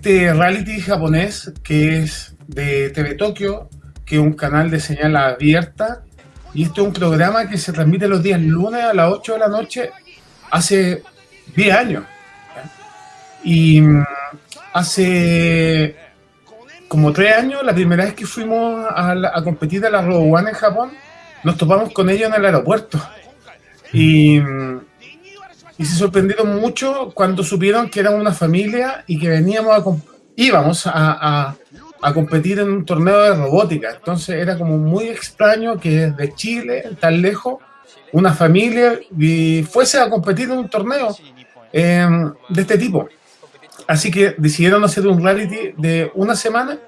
este reality japonés que es de TV Tokio, que es un canal de señal abierta, y este es un programa que se transmite los días lunes a las 8 de la noche hace 10 años. Y mm, hace como 3 años, la primera vez que fuimos a, competir a la Robo One en Japón, nos topamos con ellos en el aeropuerto. Y, mm, y se sorprendieron mucho cuando supieron que éramos una familia y que veníamos a, íbamos a, a competir en un torneo de robótica. Entonces era como muy extraño que desde Chile, tan lejos, una familia fuese a competir en un torneo em, de este tipo. Así que decidieron hacer un reality de una semana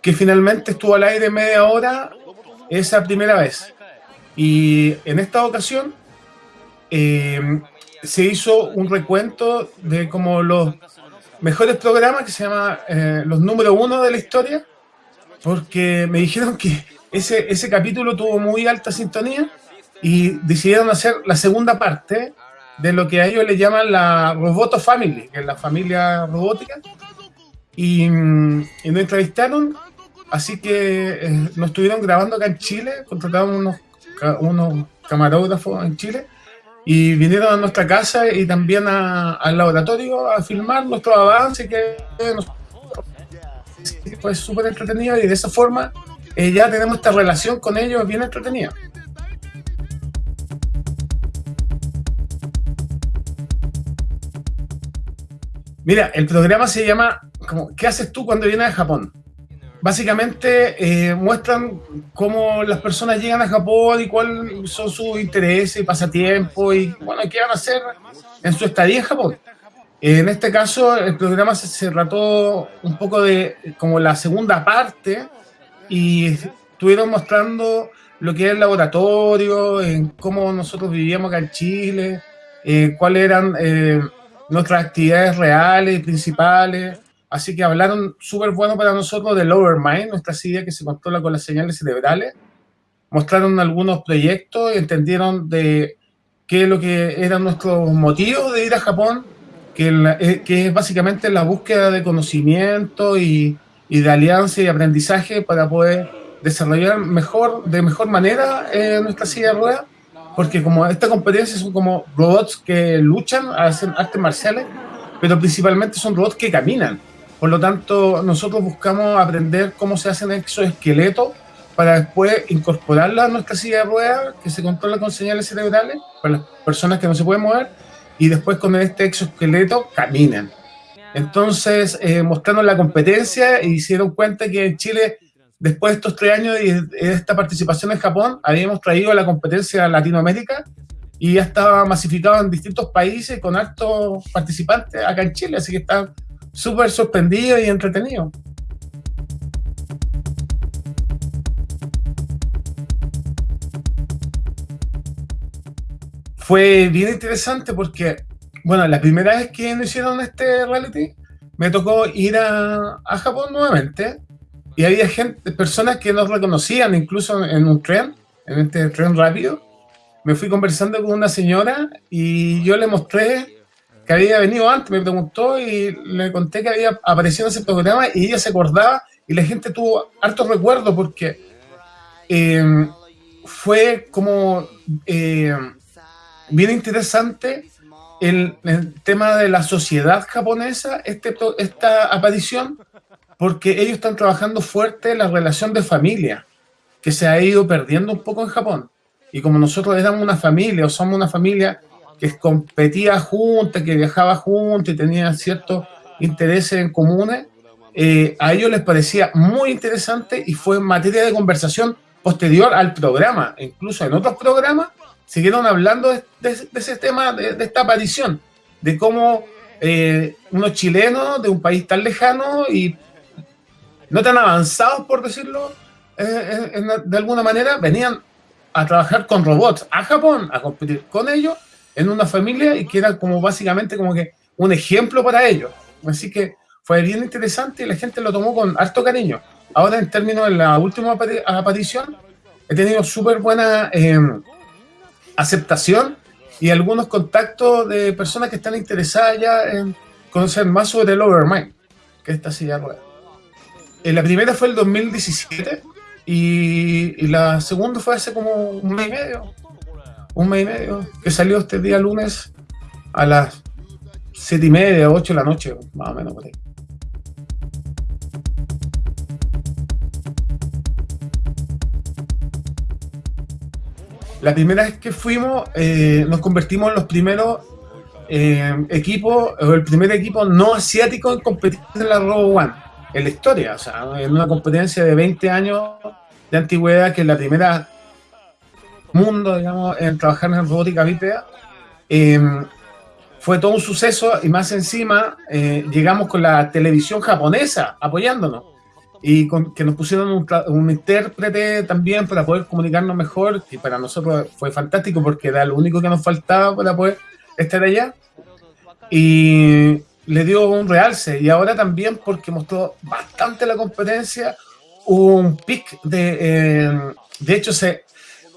que finalmente estuvo al aire media hora esa primera vez. Y en esta ocasión em, se hizo un recuento de como los mejores programas que se llama eh, Los número uno de la historia, porque me dijeron que ese, ese capítulo tuvo muy alta sintonía y decidieron hacer la segunda parte de lo que a ellos le llaman la Roboto Family, que es la familia robótica, y, y nos entrevistaron, así que eh, nos estuvieron grabando acá en Chile, contrataron unos, unos camarógrafos en Chile, y vinieron a nuestra casa y también al laboratorio a filmar nuestro avance que fue súper entretenido y de esa forma eh, ya tenemos esta relación con ellos bien entretenida. Mira, el programa se llama como, ¿Qué haces tú cuando vienes a Japón? Básicamente eh, muestran cómo las personas llegan a Japón y cuáles son sus intereses y pasatiempos y bueno, qué van a hacer en su estadía en Japón. En este caso, el programa se, trató un poco de como la segunda parte y estuvieron mostrando lo que es el laboratorio, en cómo nosotros vivíamos acá en Chile, eh, cuáles eran eh, nuestras actividades reales y principales, Así que hablaron súper bueno para nosotros de Lower Mind, nuestra silla que se controla con las señales cerebrales. Mostraron algunos proyectos, entendieron de qué es lo que eran nuestros motivos de ir a Japón, que, eh, que es básicamente la búsqueda de conocimiento y, y, de alianza y aprendizaje para poder desarrollar mejor, de mejor manera eh, nuestra silla de ruedas, porque como esta competencia son como robots que luchan, hacen artes marciales, pero principalmente son robots que caminan. Por lo tanto, nosotros buscamos aprender cómo se hacen exoesqueletos para después incorporarla a nuestra silla de ruedas que se controla con señales cerebrales para las personas que no se pueden mover y después con este exoesqueleto caminan. Entonces, eh, mostrando la competencia y hicieron cuenta que en Chile, después de estos tres años de, esta participación en Japón, habíamos traído la competencia a Latinoamérica y ya estaba masificado en distintos países con altos participantes acá en Chile, así que está súper sorprendido y entretenido. Fue bien interesante porque, bueno, la primera vez que nos hicieron este reality, me tocó ir a, a Japón nuevamente y había gente, personas que nos reconocían incluso en un tren, en este tren rápido. Me fui conversando con una señora y yo le mostré que había venido antes, me preguntó y le conté que había aparecido en ese programa y ella se acordaba y la gente tuvo hartos recuerdos porque eh, fue como eh, bien interesante el, tema de la sociedad japonesa, este, esta aparición, porque ellos están trabajando fuerte la relación de familia, que se ha ido perdiendo un poco en Japón. Y como nosotros éramos una familia o somos una familia que competía juntas, que viajaba juntas y tenía ciertos intereses en comunes, eh, a ellos les parecía muy interesante y fue materia de conversación posterior al programa. Incluso en otros programas siguieron hablando de, ese tema, de, esta aparición, de cómo eh, unos chilenos de un país tan lejano y no tan avanzados, por decirlo eh, de alguna manera, venían a trabajar con robots a Japón, a competir con ellos en una familia y que era como básicamente como que un ejemplo para ellos. Así que fue bien interesante y la gente lo tomó con harto cariño. Ahora en términos de la última aparición, he tenido súper buena em, aceptación y algunos contactos de personas que están interesadas ya en conocer más sobre el Overmind, que esta silla de ruedas. Eh, la primera fue el 2017 y, y, la segunda fue hace como un mes y medio. Un mes y medio, que salió este día lunes a las siete y media, ocho de la noche, más o menos por ahí. La primera vez que fuimos, eh, nos convertimos en los primeros eh, equipos, o el primer equipo no asiático en competir en la Robo One, en la historia, o sea, en una competencia de 20 años de antigüedad, que es la primera mundo, digamos, en trabajar en robótica bípeda. Eh, fue todo un suceso y más encima llegamos con la televisión japonesa apoyándonos y que nos pusieron un, un, intérprete también para poder comunicarnos mejor, y para nosotros fue fantástico porque era lo único que nos faltaba para poder estar allá. Y le dio un realce, y ahora también porque mostró bastante la competencia, un pic de... Eh, de hecho, se,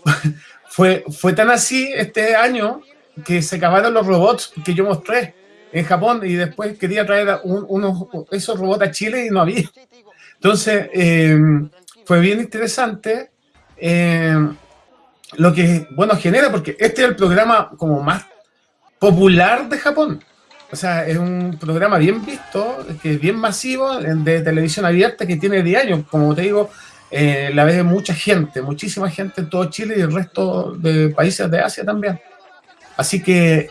fue, fue tan así este año que se acabaron los robots que yo mostré en Japón y después quería traer un, unos, esos robots a Chile y no había. Entonces, eh, fue bien interesante eh, lo que, bueno, genera, porque este es el programa como más popular de Japón. O sea, es un programa bien visto, que es bien masivo, de televisión abierta, que tiene diario, como te digo, eh, la ve mucha gente, muchísima gente en todo Chile y el resto de países de Asia también. Así que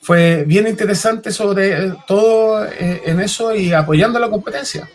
fue bien interesante sobre todo en eso y apoyando la competencia.